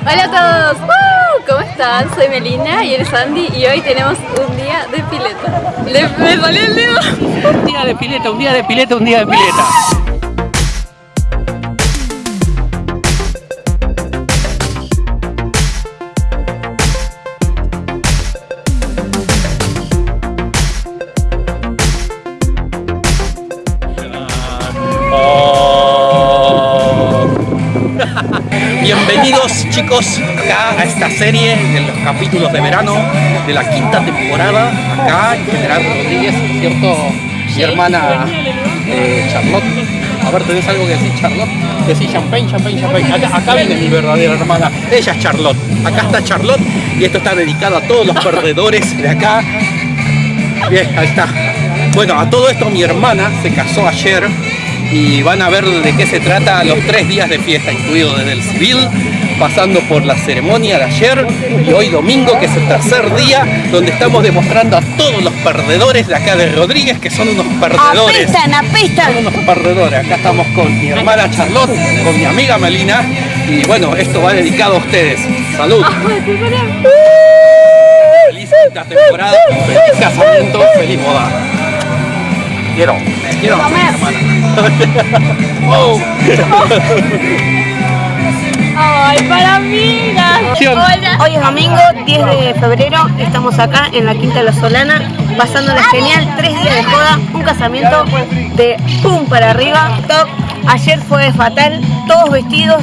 Hola a todos. ¿Cómo están? Soy Melina y. Soy Melina y hoy tenemos un día de pileta. Le- me salió el dedo. Un día de pileta, un día de pileta, un día de pileta. Chicos acá a esta serie de los capítulos de verano de la quinta temporada acá en General Rodríguez, ¿cierto? Mi hermana eh, Charlotte. A ver, ¿tenés algo que decir Charlotte? Decir champagne, champagne, champagne. Acá, acá viene mi verdadera hermana. Ella es Charlotte. Acá está Charlotte y esto está dedicado a todos los perdedores de acá. Bien, ahí está. Bueno, a todo esto mi hermana se casó ayer y van a ver de qué se trata los tres días de fiesta, incluido desde el civil, pasando por la ceremonia de ayer y hoy domingo, que es el tercer día, donde estamos demostrando a todos los perdedores de acá de Rodríguez que son unos perdedores. Apestan, apestan. Son unos perdedores. Acá estamos con mi hermana Charlotte, con mi amiga Melina y bueno, esto va dedicado a ustedes. Salud. Feliz quinta temporada, feliz casamiento, feliz boda. Quiero, quiero, hermana. Ay, para. Hola. Hoy es domingo, 10 de febrero, estamos acá en la Quinta de la Solana, pasándola genial, tres días de joda, un casamiento de pum para arriba, top. Ayer fue fatal, todos vestidos,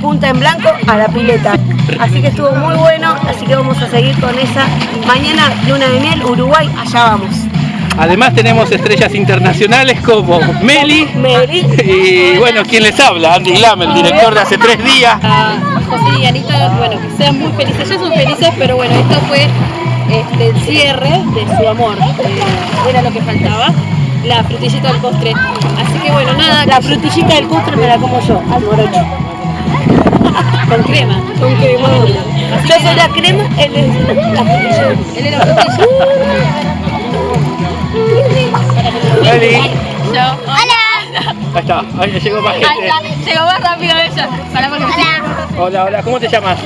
punta en blanco a la pileta. Así que estuvo muy bueno, así que vamos a seguir con esa. Mañana luna de miel, Uruguay, allá vamos. Además tenemos estrellas internacionales como Meli Meli. y bueno, quien les habla, Andy Lam, el director de hace tres días. a José y Anita, bueno, que sean muy felices. Ellos son felices, pero bueno, esto fue este, el cierre de su amor. Eh, era lo que faltaba. La frutillita del postre. Así que bueno, nada, La frutillita del postre me la como yo, al morocho. con crema. Con crema. Yo soy la crema, él es la frutilla. Él era frutilla. Meli, Yo. Hola. ahí está, ahí llegó más gente. Ahí está, llegó más rápido ella. Para porque Hola, hola, ¿cómo te llamas?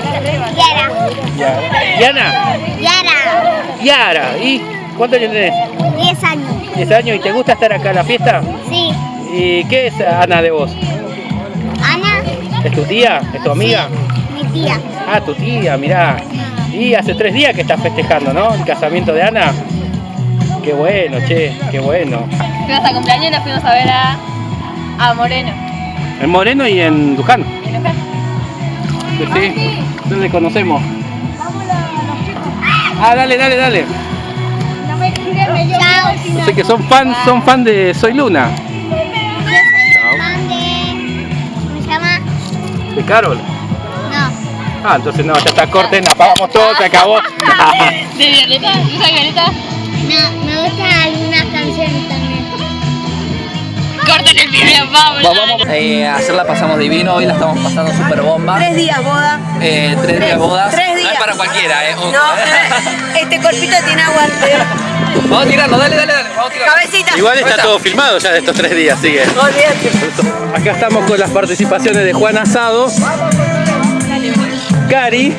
Yara. Yara. ¿Yana? Yara. Yara, ¿y cuántos años tenés? 10 años. ¿10 años? ¿Y te gusta estar acá en la fiesta? Sí. ¿Y qué es Ana de vos? Ana, ¿Es tu tía? ¿Es tu amiga? mi tía. Ah, tu tía, mirá. Y hace tres días que estás festejando, ¿no? El casamiento de Ana. Qué bueno, che, qué bueno. Fuimos a cumpleaños y nos fuimos a ver a, a Moreno. En Moreno y en Luján. ¿En Luján? Sí, no le conocemos. Ah, dale, dale, dale. No me escribe, yo Chao. Sé que son fan, son fan de Soy Luna. Yo soy fan de... ¿Cómo se llama? ¿De Carol? No. Ah, entonces no, ya está, corten, apagamos todo, se acabó. ¿De Violeta? ¿Yo soy Violeta? No, me gustan algunas canciones también. Corten el video, vamos. Vamos, Eh, ayer la pasamos divino, hoy la estamos pasando super bomba. Tres días boda. Eh, tres días de bodas. Tres No días. es para cualquiera, eh. ojo. No, este cuerpito tiene aguante. Vamos a tirarlo, dale, dale, dale. Vamos a tirarlo. Cabecita. Igual está todo filmado ya de estos tres días, sigue. Olvídate. Acá estamos con las participaciones de Juan Asado, Cari,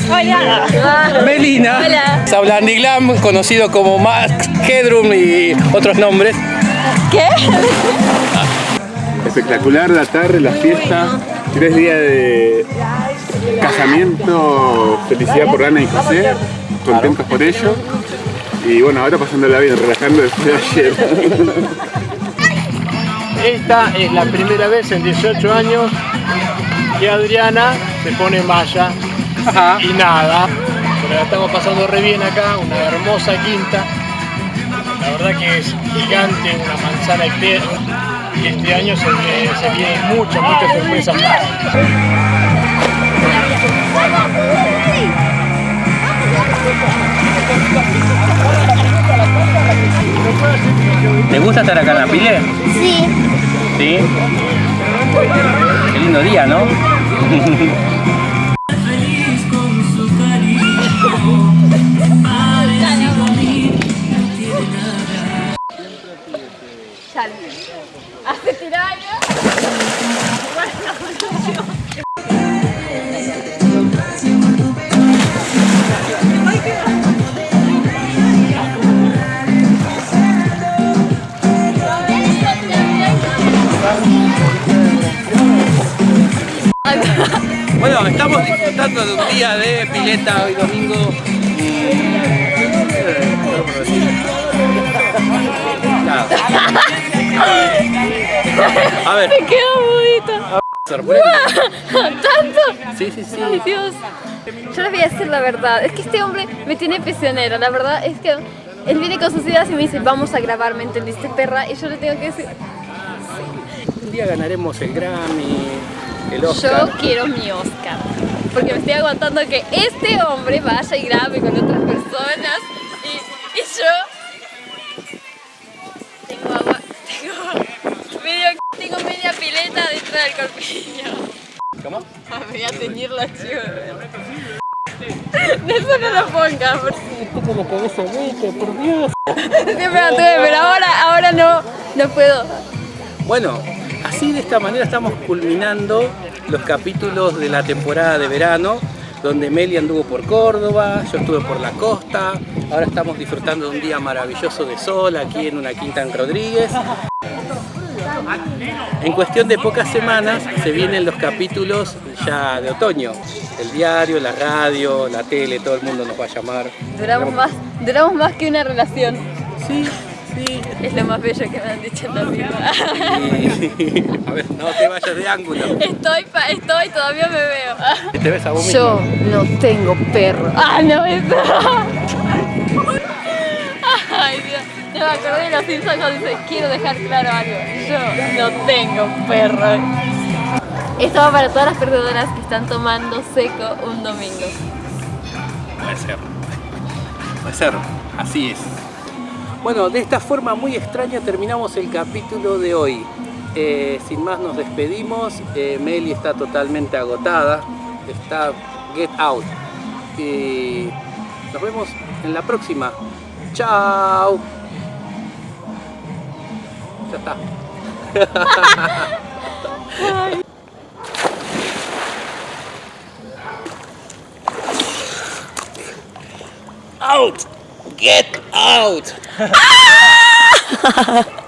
Melina, Hola. Habla Andy Glam, conocido como Max Headroom y otros nombres. Espectacular la tarde, la fiesta, tres días de casamiento, felicidad por Ana y José, contentos por ello. Y bueno, ahora pasándola bien, relajando después de ayer. Esta es la primera vez en 18 años que Adriana se pone malla Ajá. y nada. Pero la estamos pasando re bien acá, una hermosa quinta. La verdad que es gigante, una manzana entera. Y este año se, viene- se vienen muchas, muchas sorpresas más. ¿Te gusta estar acá en la pile? Sí. Sí. Qué lindo día, ¿no? día de pileta hoy domingo. A ver, ¡Qué bonito! sorprende. ¿Tanto? Sí, sí, sí. Ay, Dios. Yo les voy a decir la verdad. Es que este hombre me tiene prisionero. La verdad es que él viene con sus ideas y me dice, vamos a grabar, ¿me entendiste, perra? Y yo le tengo que decir, Un día ganaremos el Grammy, el Oscar. yo quiero mi Oscar. Porque me estoy aguantando que este hombre vaya y grabe con otras personas. Y, y yo... Tengo agua, tengo medio, tengo media pileta dentro del corpiño. ¿Cómo? Me voy a teñir la chiva. Eso no lo pongas. por- Siempre la tuve, pero ahora, ahora no, no puedo. Bueno, así de esta manera estamos culminando los capítulos de la temporada de verano, donde Meli anduvo por Córdoba, yo estuve por la costa, ahora estamos disfrutando de un día maravilloso de sol aquí en una quinta en Rodríguez. En cuestión de pocas semanas se vienen los capítulos ya de otoño. El diario, la radio, la tele, todo el mundo nos va a llamar. Duramos más, duramos más que una relación. Sí, sí. Es lo más bello que me han dicho en la vida. A ver, no te vayas de ángulo. Estoy, pa- estoy, todavía me veo. Te ves a vos mismo. Yo no tengo perro. Ah, no, eso. Ay, Dios. No me acordé de los Simpsons cuando dice, quiero dejar claro algo. Yo no tengo perro. Esto va para todas las perdedoras que están tomando seco un domingo. Puede ser. Puede ser. Así es. Bueno, de esta forma muy extraña terminamos el capítulo de hoy. Eh, sin más nos despedimos. Eh, Meli está totalmente agotada. Está get out. Y nos vemos en la próxima. Chao. Ya está. out. Get out.